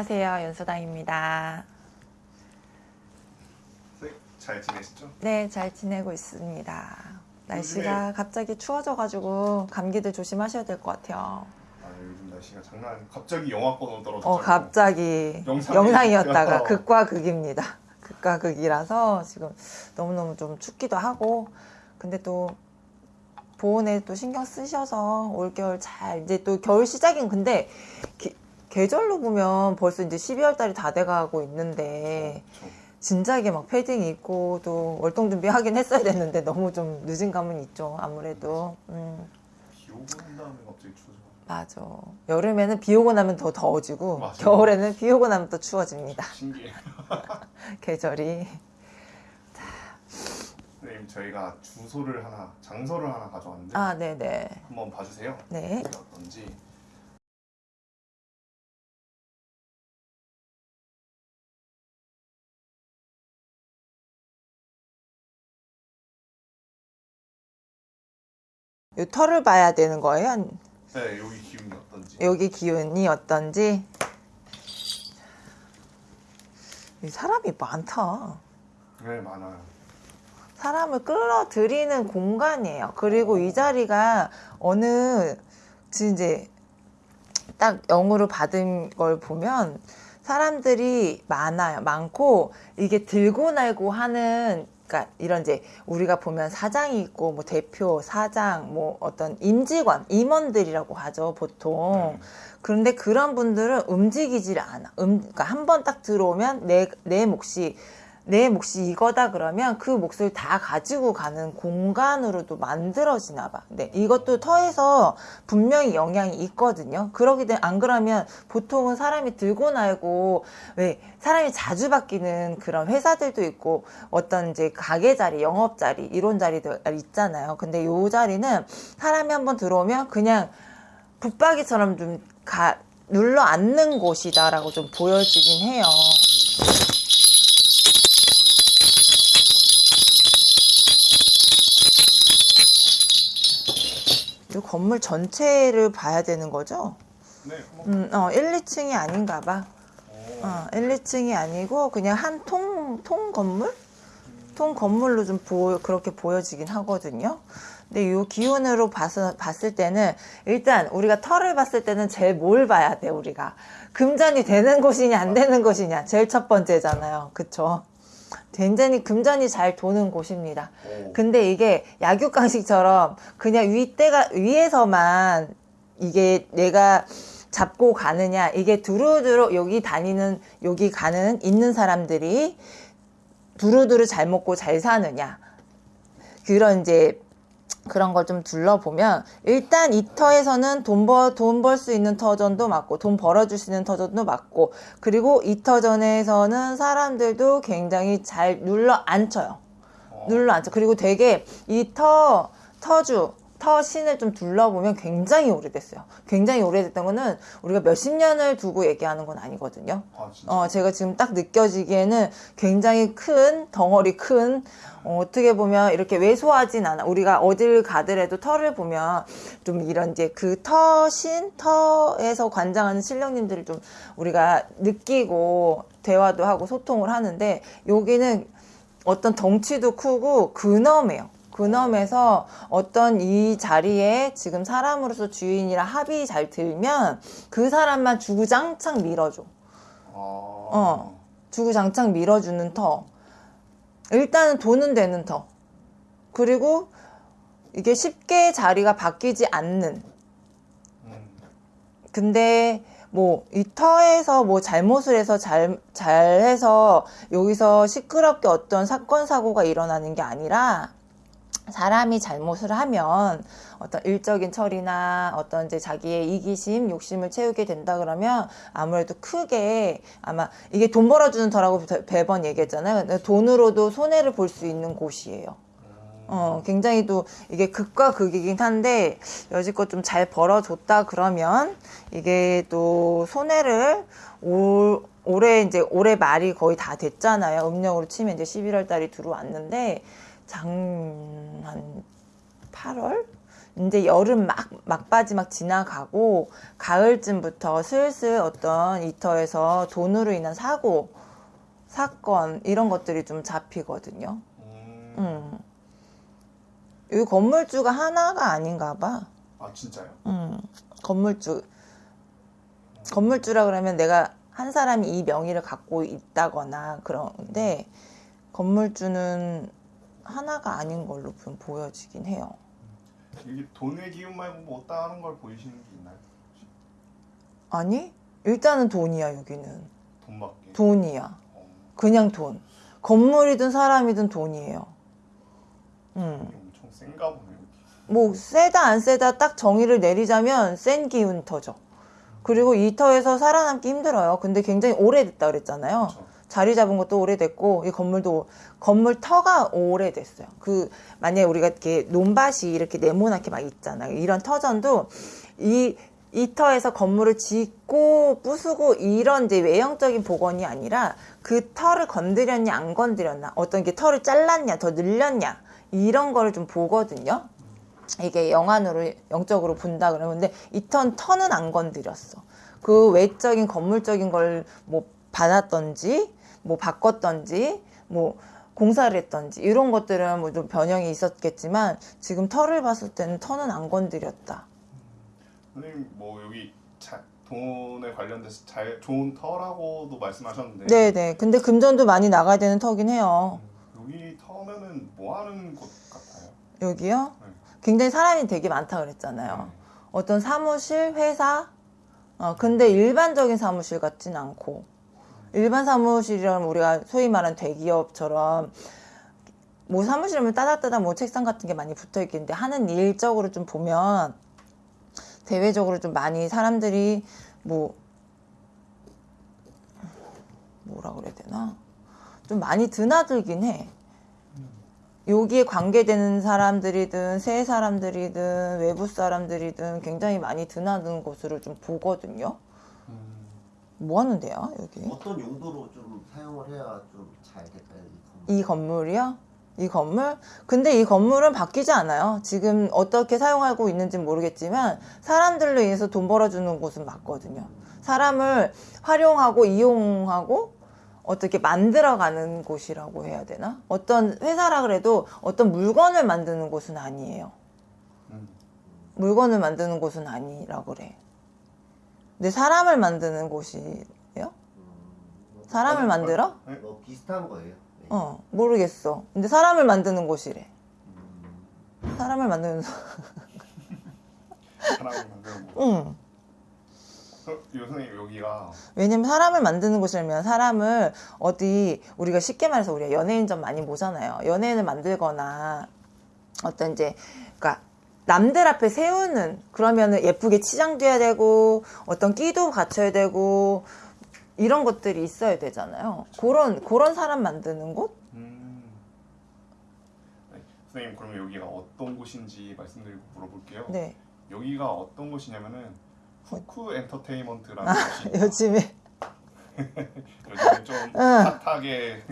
안녕하세요. 연수당입니다. 네, 잘 지내시죠? 네, 잘 지내고 있습니다. 날씨가 갑자기 추워져가지고 감기들 조심하셔야 될 것 같아요. 아 요즘 날씨가 장난 갑자기 영하권 오더라도 어, 갑자기 영상이- 어. 극과 극입니다. 극과 극이라서 지금 너무너무 좀 춥기도 하고, 근데 또 보온에 또 신경 쓰셔서 올겨울 잘, 이제 또 겨울 시작인 근데 기- 계절로 보면 벌써 이제 12월 달이 다 돼가고 있는데, 저, 진작에 막 패딩 입고 또 월동 준비하긴 했어야 됐는데 너무 좀 늦은 감은 있죠 아무래도. 음. 비 오고 난 다음에 갑자기 추워져 맞아. 여름에는 비 오고 나면 더 더워지고 맞아. 겨울에는 비 오고 나면 또 추워집니다. 신기해 계절이. 선생님 저희가 주소를 하나 장소를 하나 가져왔는데 아 네네. 한번 봐주세요. 네. 어떤지 이 털을 봐야 되는 거예요? 네 여기 기운이 어떤지. 여기 기운이 어떤지. 이 사람이 많다. 네 많아요. 사람을 끌어들이는 공간이에요. 그리고 이 자리가 어느 지금 이제 딱 영으로 받은 걸 보면 사람들이 많아요. 많고 이게 들고 날고 하는 그러니까 이런 이제 우리가 보면 사장이 있고 뭐 대표, 사장, 뭐 어떤 임직원, 임원들이라고 하죠, 보통. 네. 그런데 그런 분들은 움직이질 않아. 음, 그러니까 한 번 딱 들어오면 내, 내 몫이, 내 몫이 이거다 그러면 그 몫을 다 가지고 가는 공간으로도 만들어지나 봐. 네, 이것도 터에서 분명히 영향이 있거든요. 그러기 때문에 안 그러면 보통은 사람이 들고 날고 왜 사람이 자주 바뀌는 그런 회사들도 있고 어떤 이제 가게 자리, 영업 자리 이런 자리도 있잖아요. 근데 요 자리는 사람이 한번 들어오면 그냥 붙박이처럼 좀 가, 눌러 앉는 곳이다라고 좀 보여지긴 해요. 건물 전체를 봐야 되는 거죠? 네 음, 어, 1, 2층이 아닌가 봐. 오, 어, 1, 2층이 아니고 그냥 한 통, 통 건물? 통 건물로 좀 보, 그렇게 보여지긴 하거든요. 근데 이 기운으로 봐서, 봤을 때는 일단 우리가 털을 봤을 때는 제일 뭘 봐야 돼, 우리가. 금전이 되는 곳이냐, 안 되는 곳이냐. 제일 첫 번째잖아요. 그쵸? 굉장히 금전이 잘 도는 곳입니다. 오. 근데 이게 약육강식처럼 그냥 윗대가 위에서만 이게 내가 잡고 가느냐 이게 두루두루 여기 다니는 여기 가는 있는 사람들이 두루두루 잘 먹고 잘 사느냐 그런 이제 그런 걸 좀 둘러보면 일단 이 터에서는 돈벌돈 벌 수 있는 터전도 맞고 돈 벌어줄 수 있는 터전도 맞고 그리고 이 터전에서는 사람들도 굉장히 잘 눌러 앉혀요. 어. 눌러 앉혀. 그리고 되게 이 터, 터주, 터 신을 좀 둘러보면 굉장히 오래됐어요. 굉장히 오래됐던 거는 우리가 몇십 년을 두고 얘기하는 건 아니거든요. 아 어, 제가 지금 딱 느껴지기에는 굉장히 큰, 덩어리 큰, 어, 어떻게 보면 이렇게 왜소하진 않아. 우리가 어딜 가더라도 털을 보면 좀 이런 이제 그 터신, 터에서 관장하는 신령님들을 좀 우리가 느끼고 대화도 하고 소통을 하는데 여기는 어떤 덩치도 크고 근엄해요. 근엄해서 어떤 이 자리에 지금 사람으로서 주인이라 합이 잘 들면 그 사람만 주구장창 밀어줘. 아, 어. 주구장창 밀어주는 터. 일단은 돈은 되는 터. 그리고 이게 쉽게 자리가 바뀌지 않는. 음. 근데 뭐 이 터에서 뭐 잘못을 해서 잘 잘해서 여기서 시끄럽게 어떤 사건 사고가 일어나는 게 아니라 사람이 잘못을 하면 어떤 일적인 처리나 어떤 이제 자기의 이기심, 욕심을 채우게 된다 그러면 아무래도 크게 아마 이게 돈 벌어주는 터라고 매번 얘기했잖아요. 돈으로도 손해를 볼 수 있는 곳이에요. 어, 굉장히 또 이게 극과 극이긴 한데 여지껏 좀 잘 벌어줬다 그러면 이게 또 손해를 올, 올해 이제 올해 말이 거의 다 됐잖아요. 음력으로 치면 이제 11월 달이 들어왔는데 장, 한 8월? 이제 여름 막 막바지 막 지나가고 가을쯤부터 슬슬 어떤 이터에서 돈으로 인한 사고 사건 이런 것들이 좀 잡히거든요. 음. 음. 이 건물주가 하나가 아닌가 봐. 아 진짜요? 음. 건물주 건물주라 그러면 내가 한 사람이 이 명의를 갖고 있다거나 그런데 건물주는 하나가 아닌 걸로 좀 보여지긴 해요. 이게 돈의 기운 말고 뭐 다른 걸 보이시는 게 있나요? 아니 일단은 돈이야 여기는 돈밖에. 돈이야 어, 그냥 돈 건물이든 사람이든 돈이에요 음. 엄청 센가 보네요. 여기. 뭐 세다 안 세다 딱 정의를 내리자면 센 기운 터죠 그리고 이 터에서 살아남기 힘들어요 근데 굉장히 오래됐다 그랬잖아요 그렇죠. 자리 잡은 것도 오래됐고 이 건물도 건물 터가 오래됐어요. 그 만약에 우리가 이렇게 논밭이 이렇게 네모나게 막 있잖아요. 이런 터전도 이 이 터에서 건물을 짓고 부수고 이런 이제 외형적인 복원이 아니라 그 터를 건드렸냐 안 건드렸나 어떤 게 터를 잘랐냐 더 늘렸냐 이런 거를 좀 보거든요. 이게 영안으로 영적으로 본다 그러면 근데 이턴 터는 안 건드렸어. 그 외적인 건물적인 걸 뭐 받았던지 뭐 바꿨던지 뭐 공사를 했던지 이런 것들은 뭐 좀 변형이 있었겠지만 지금 터를 봤을 때는 터는 안 건드렸다. 선생님 뭐 여기 자, 돈에 관련돼서 잘 좋은 터라고도 말씀하셨는데 네네. 근데 금전도 많이 나가야 되는 터긴 해요. 여기 터면은 뭐 하는 곳 같아요? 여기요? 네. 굉장히 사람이 되게 많다 그랬잖아요. 네. 어떤 사무실, 회사, 어, 근데 일반적인 사무실 같진 않고, 일반 사무실이라면 우리가 소위 말하는 대기업처럼, 뭐 사무실이면 따닥따닥 뭐 책상 같은 게 많이 붙어 있겠는데, 하는 일적으로 좀 보면, 대외적으로 좀 많이 사람들이 뭐, 뭐라 그래야 되나? 좀 많이 드나들긴 해. 여기에 관계되는 사람들이든 새 사람들이든 외부 사람들이든 굉장히 많이 드나드는 곳으로 좀 보거든요. 음, 뭐 하는데요, 여기? 어떤 용도로 좀 사용을 해야 좀 잘 될까요? 이 건물? 이 건물이요? 이 건물? 근데 이 건물은 바뀌지 않아요. 지금 어떻게 사용하고 있는지 모르겠지만 사람들로 인해서 돈 벌어주는 곳은 맞거든요. 사람을 활용하고 이용하고 어떻게 만들어가는 곳이라고 해야 되나? 어떤 회사라 그래도 어떤 물건을 만드는 곳은 아니에요. 음. 물건을 만드는 곳은 아니라 그래. 근데 사람을 만드는 곳이에요? 음, 사람을 만들어? 뭐 비슷한 거예요. 네. 어, 모르겠어. 근데 사람을 만드는 곳이래. 음, 사람을 만드는, 사람을 만드는 곳. 응. 어, 요 선생님 여기가 왜냐면 사람을 만드는 곳이라면 사람을 어디, 우리가 쉽게 말해서 우리가 연예인점 많이 보잖아요. 연예인을 만들거나 어떤 이제, 그니까 남들 앞에 세우는, 그러면은 예쁘게 치장돼야 되고, 어떤 끼도 갖춰야 되고, 이런 것들이 있어야 되잖아요. 그런, 그런 사람 만드는 곳? 음. 네, 선생님 그러면 여기가 어떤 곳인지 말씀드리고 물어볼게요. 네. 여기가 어떤 곳이냐면은 후쿠 엔터테인먼트라는 아, 곳이 요즘에. 요즘에 좀 응. 핫하게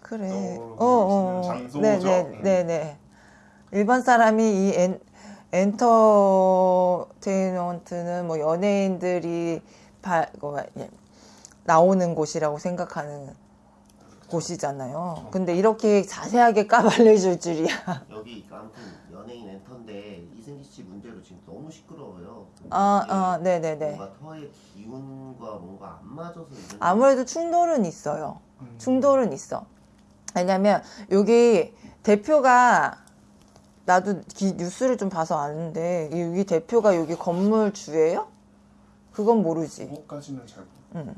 그래. 어, 어. 장소죠? 네, 네, 음. 네, 네. 일반 사람이 이 엔, 엔터테인먼트는 뭐 연예인들이 바, 뭐, 예, 나오는 곳이라고 생각하는 곳이잖아요. 근데 이렇게 자세하게 까발려줄 줄이야. 여기 아무튼 연예인 엔터인데 이승기 씨 문제로 지금 너무 시끄러워요. 아, 이게 아, 네, 네, 네. 뭔가 터의 기운과 뭔가 안 맞아서 아무래도 충돌은 있어요. 음. 충돌은 있어. 왜냐면 여기 대표가 나도 기- 뉴스를 좀 봐서 아는데 여기 대표가 여기 건물 주예요? 그건 모르지. 그거까지는 잘 모르.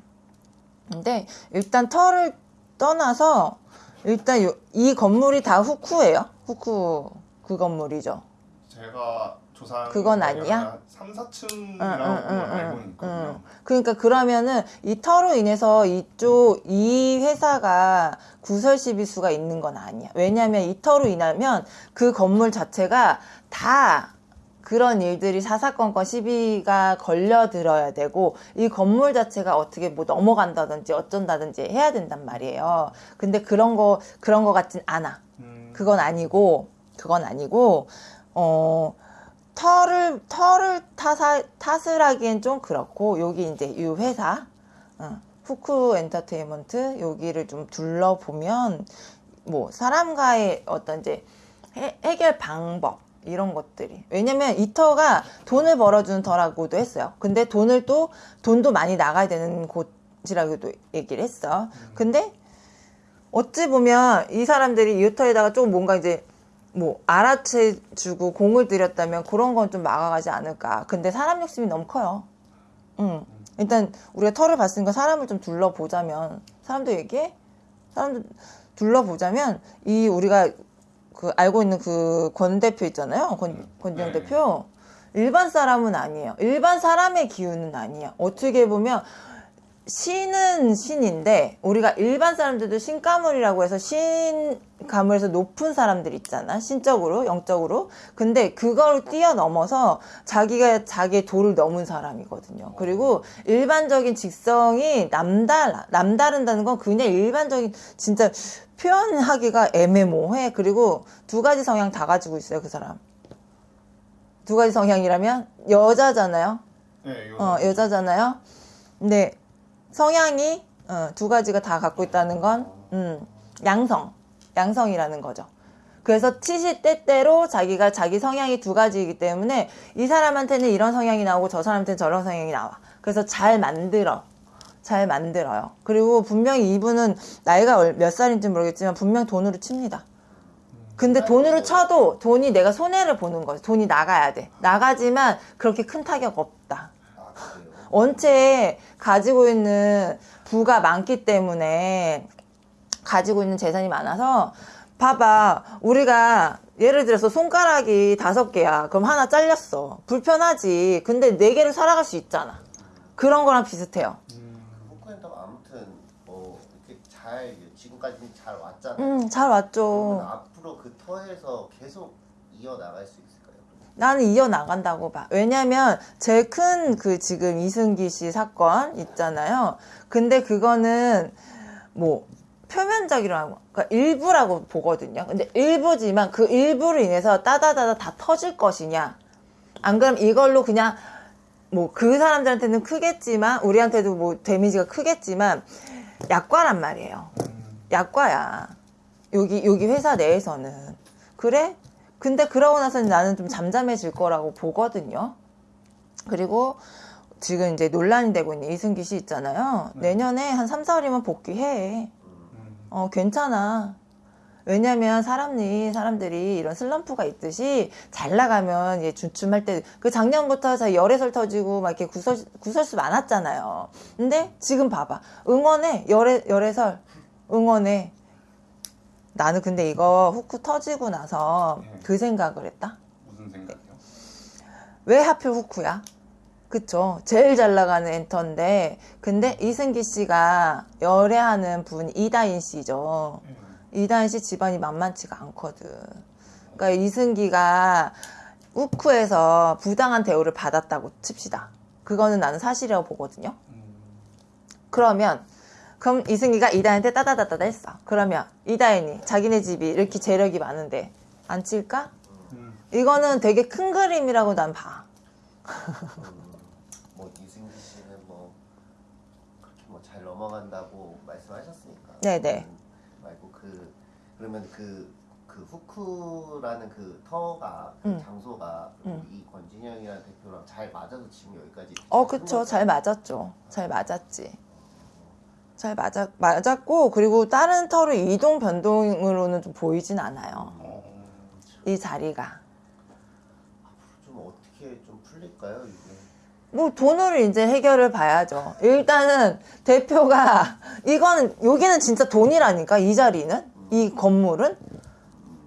근데 일단 터를 떠나서 일단 요- 이 건물이 다 후쿠예요. 후쿠 그 건물이죠. 제가 조사한 그건 거에는 아니야? 3, 4층이라고 응, 응, 응, 알고 응, 있거든요. 그러니까 그러면은 이 터로 인해서 이쪽 이 회사가 구설 시비수가 있는 건 아니야. 왜냐하면 이 터로 인하면 그 건물 자체가 다 그런 일들이 사사건건 시비가 걸려들어야 되고 이 건물 자체가 어떻게 뭐 넘어간다든지 어쩐다든지 해야 된단 말이에요. 근데 그런 거 그런 거 같진 않아. 음, 그건 아니고 그건 아니고 어 털을 털을 타사, 탓을 하기엔 좀 그렇고 여기 이제 이 회사 어, 후크 엔터테인먼트 여기를 좀 둘러보면 뭐 사람과의 어떤 이제 해, 해결 방법 이런 것들이. 왜냐면 이 터가 돈을 벌어주는 터라고도 했어요. 근데 돈을 또 돈도 많이 나가야 되는 곳이라고도 얘기를 했어. 근데 어찌 보면 이 사람들이 이 터에다가 좀 뭔가 이제 뭐 알아채주고 공을 들였다면 그런 건 좀 막아가지 않을까 근데 사람 욕심이 너무 커요 응. 일단 우리가 털을 봤으니까 사람을 좀 둘러보자면 사람도 얘기해 사람도 둘러보자면 이 우리가 그 알고 있는 그 권 대표 있잖아요. 권, 권지영 네. 대표. 일반 사람은 아니에요. 일반 사람의 기운은 아니야. 어떻게 보면 신은 신인데 우리가 일반 사람들도 신가물이라고 해서 신가물에서 높은 사람들 있잖아. 신적으로, 영적으로. 근데 그걸 뛰어넘어서 자기가 자기의 도를 넘은 사람이거든요. 그리고 일반적인 직성이 남달라. 남다른다는 건 그냥 일반적인 진짜 표현하기가 애매모호해. 그리고 두 가지 성향 다 가지고 있어요, 그 사람. 두 가지 성향이라면 여자잖아요. 네, 어, 여자잖아요. 근데 성향이 어, 두 가지가 다 갖고 있다는 건 음, 양성, 양성이라는 거죠. 그래서 치시때때로 자기가 자기 성향이 두 가지이기 때문에 이 사람한테는 이런 성향이 나오고 저 사람한테는 저런 성향이 나와. 그래서 잘 만들어. 잘 만들어요. 그리고 분명히 이분은 나이가 얼- 몇 살인지 모르겠지만 분명 돈으로 칩니다. 근데 돈으로 쳐도 돈이 내가 손해를 보는 거지. 돈이 나가야 돼. 나가지만 그렇게 큰 타격 없다. 원체 가지고 있는 부가 많기 때문에 가지고 있는 재산이 많아서 봐봐 우리가 예를 들어서 손가락이 다섯 개야. 그럼 하나 잘렸어. 불편하지. 근데 네 개를 살아갈 수 있잖아. 그런 거랑 비슷해요. 후크엔터가 아무튼 뭐 이렇게 잘 지금까지는 잘 왔잖아요. 음 잘 왔죠. 앞으로 그 터에서 계속 이어 나갈 수 있을까요? 나는 이어나간다고 봐. 왜냐면 제일 큰 그 지금 이승기 씨 사건 있잖아요. 근데 그거는 뭐 표면적이라고, 그러니까 일부라고 보거든요. 근데 일부지만 그 일부로 인해서 따다다다 다 터질 것이냐. 안 그럼 이걸로 그냥 뭐 그 사람들한테는 크겠지만 우리한테도 뭐 데미지가 크겠지만 약과란 말이에요. 약과야. 여기 여기 회사 내에서는 그래? 근데 그러고 나서 나는 좀 잠잠해질 거라고 보거든요. 그리고 지금 이제 논란이 되고 있는 이승기 씨 있잖아요. 내년에 한 3, 4월이면 복귀해. 음, 어, 괜찮아. 왜냐면 사람이, 사람들이 이런 슬럼프가 있듯이 잘 나가면 이제 주춤할 때, 그 작년부터 자 열애설 터지고 막 이렇게 구설, 구설수 많았잖아요. 근데 지금 봐봐. 응원해. 열애, 열애설. 응원해. 나는 근데 이거 후크 터지고 나서 네. 그 생각을 했다. 무슨 생각이요? 왜 하필 후크야? 그쵸. 제일 잘 나가는 엔터인데, 근데 이승기 씨가 열애하는 분 이다인 씨죠. 네. 이다인 씨 집안이 만만치가 않거든. 그러니까 이승기가 우크에서 부당한 대우를 받았다고 칩시다. 그거는 나는 사실이라고 보거든요. 음, 그러면 그럼 이승기가 이다인한테 따다다다다 했어. 그러면 이다인이 자기네 집이 이렇게 재력이 많은데 안 칠까? 음, 이거는 되게 큰 그림이라고 난 봐. 뭐 이승기 씨는 뭐 그렇게 뭐 잘 넘어간다고 말씀하셨으니까. 네네. 음, 말고 그 그러면 그. 그 후크라는 그 터가 그 음. 장소가 음. 이 권진영이라는 대표랑 잘 맞아서 지금 여기까지 어, 그쵸. 잘 맞았죠. 잘 맞았지. 잘 맞았, 맞았고, 그리고 다른 터로 이동 변동으로는 좀 보이진 않아요. 어, 이 자리가. 좀 어떻게 좀 풀릴까요 이게? 뭐 돈으로 이제 해결을 봐야죠. 일단은 대표가 이거는 여기는 진짜 돈이라니까 이 자리는 이 건물은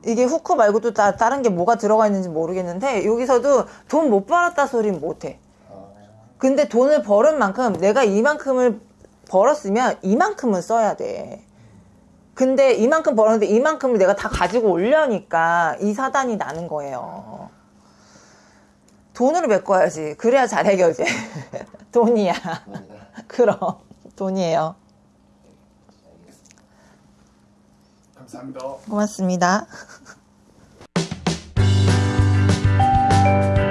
이게 후크 말고도 다 다른 게 뭐가 들어가 있는지 모르겠는데 여기서도 돈 못 벌었다 소리는 못해. 근데 돈을 벌은 만큼 내가 이만큼을 벌었으면 이만큼은 써야 돼. 근데 이만큼 벌었는데 이만큼을 내가 다 가지고 올려니까 이 사단이 나는 거예요. 돈으로 메꿔야지. 그래야 잘 해결돼. 돈이야. 음. 그럼. 돈이에요. 감사합니다. 고맙습니다.